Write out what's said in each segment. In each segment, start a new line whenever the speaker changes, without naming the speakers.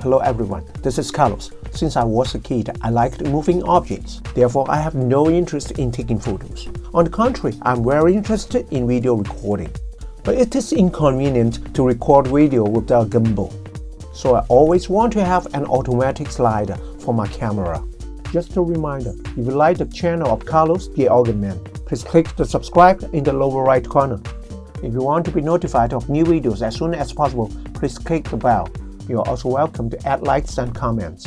Hello everyone, this is Carlos. Since I was a kid, I liked moving objects. Therefore, I have no interest in taking photos. On the contrary, I'm very interested in video recording. But it is inconvenient to record video without a gimbal. So I always want to have an automatic slider for my camera. Just a reminder, if you like the channel of Carlos the Organ please click the subscribe in the lower right corner. If you want to be notified of new videos as soon as possible, please click the bell. You are also welcome to add likes and comments.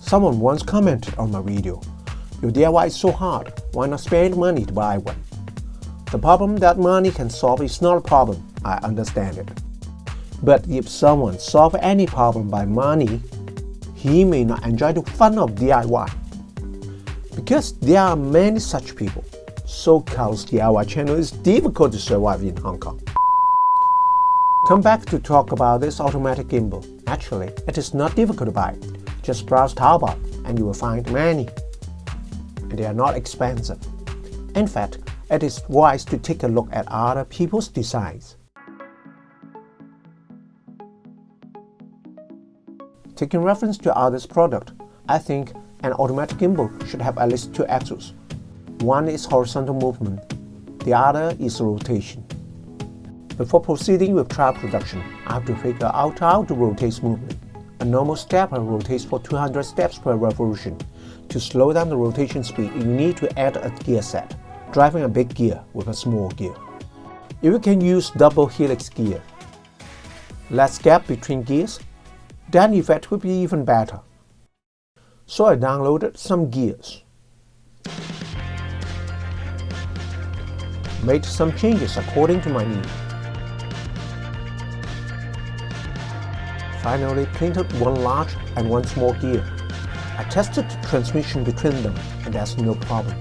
Someone once commented on my video, Your DIY is so hard, why not spend money to buy one? The problem that money can solve is not a problem, I understand it. But if someone solves any problem by money, he may not enjoy the fun of DIY. Because there are many such people, so Carl's DIY channel is difficult to survive in Hong Kong. Come back to talk about this automatic gimbal. Actually, it is not difficult to buy. Just browse Taobao and you will find many. And they are not expensive. In fact, it is wise to take a look at other people's designs. Taking reference to others' product, I think an automatic gimbal should have at least two axles. One is horizontal movement, the other is rotation. Before proceeding with trial production, I have to figure out how to rotate movement. A normal stepper rotates for 200 steps per revolution. To slow down the rotation speed, you need to add a gear set, driving a big gear with a small gear. If you can use double helix gear, less gap between gears, then effect will be even better. So I downloaded some gears. Made some changes according to my need. Finally printed one large and one small gear. I tested the transmission between them and there's no problem.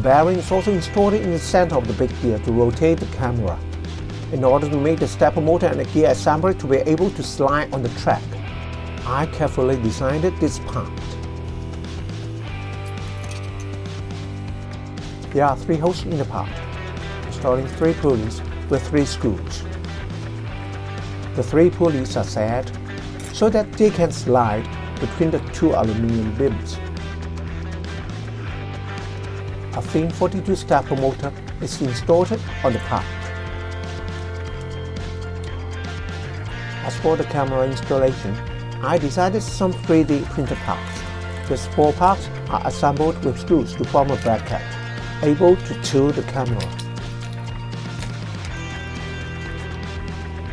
Bearing is also installed in the center of the big gear to rotate the camera. In order to make the stepper motor and the gear assembly to be able to slide on the track, I carefully designed this part. There are three holes in the part, installing three pulleys with three screws. The three pulleys are set so that they can slide between the two aluminum beams. A thin 42 stepper motor is installed on the part. As for the camera installation, I decided some 3D printed parts. These four parts are assembled with screws to form a bracket, able to tilt the camera.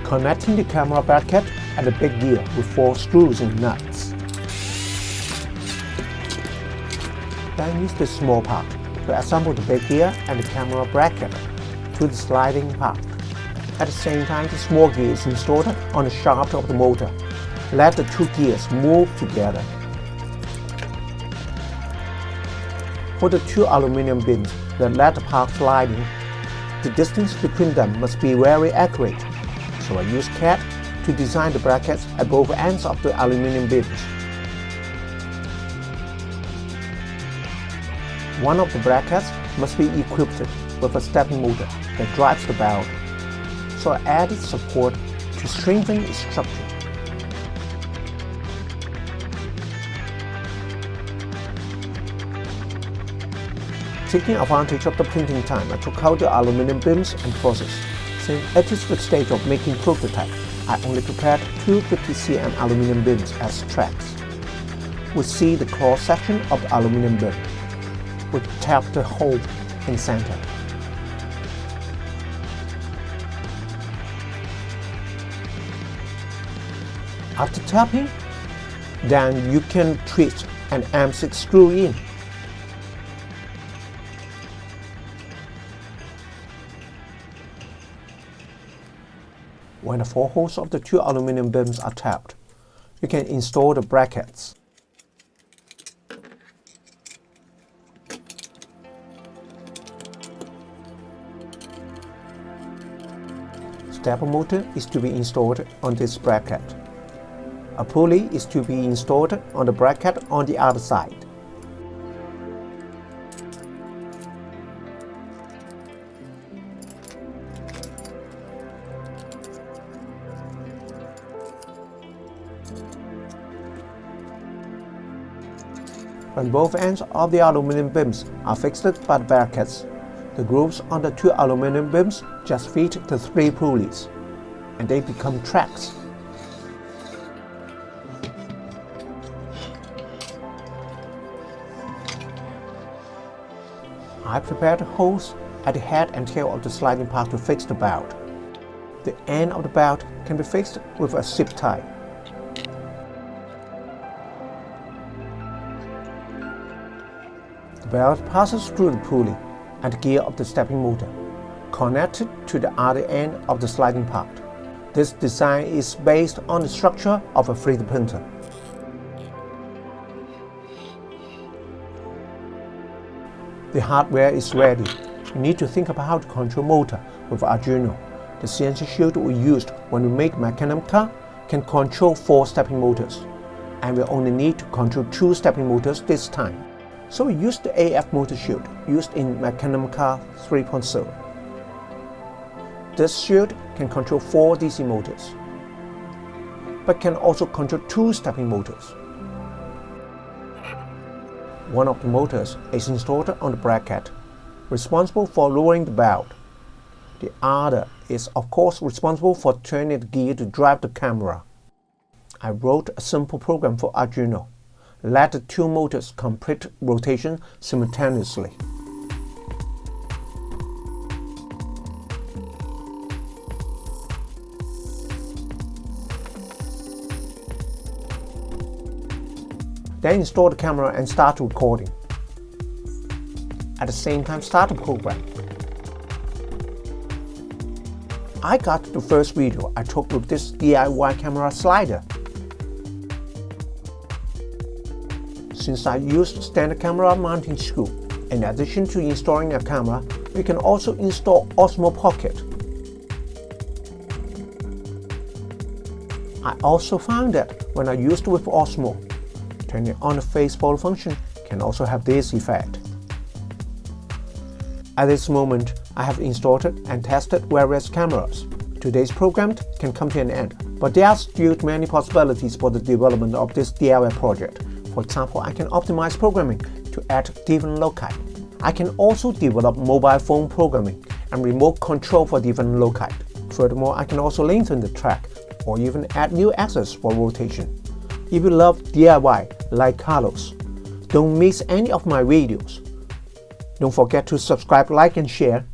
Connecting the camera bracket and the big gear with four screws and nuts. Then use the small part to assemble the big gear and the camera bracket to the sliding part. At the same time, the small gear is installed on the shaft of the motor. Let the two gears move together. For the two aluminum beams that let the part sliding, the distance between them must be very accurate, so I use CAD to design the brackets at both ends of the aluminum beams. One of the brackets must be equipped with a stepping motor that drives the belt, so added support to strengthen its structure. Taking advantage of the printing time, I took out the aluminum beams and process. Since it is the stage of making prototype, I only prepared two 50cm aluminum beams as tracks. We see the cross section of the aluminum beam. We tap the hole in center. After tapping, then you can twist an M6 screw in. When the four holes of the two aluminum beams are tapped, you can install the brackets. Stepper motor is to be installed on this bracket. A pulley is to be installed on the bracket on the other side. When both ends of the aluminum beams are fixed by the brackets, the grooves on the two aluminum beams just feed the three pulleys, and they become tracks. I prepared holes at the head and tail of the sliding part to fix the belt. The end of the belt can be fixed with a zip tie. Belt passes through the pulley and gear of the stepping motor, connected to the other end of the sliding part. This design is based on the structure of a 3D printer. The hardware is ready. You need to think about how to control motor with Arduino. The CNC shield we used when we made Mecanum car can control four stepping motors, and we only need to control two stepping motors this time. So we used the AF motor shield used in Mecanum car 3.0. This shield can control four DC motors, but can also control two stepping motors. One of the motors is installed on the bracket, responsible for lowering the belt. The other is of course responsible for turning the gear to drive the camera. I wrote a simple program for Arduino. Let the two motors complete rotation simultaneously. Then install the camera and start recording. At the same time start the program. I got the first video I took with this DIY camera slider. Since I used standard camera mounting screw, in addition to installing a camera, we can also install Osmo Pocket. I also found that when I used with Osmo, turning on the face follow function can also have this effect. At this moment, I have installed and tested various cameras. Today's program can come to an end, but there are still many possibilities for the development of this DIY project. For example, I can optimize programming to add different loci. I can also develop mobile phone programming and remote control for different loci. Furthermore, I can also lengthen the track or even add new axes for rotation. If you love DIY like Carlos, don't miss any of my videos. Don't forget to subscribe, like and share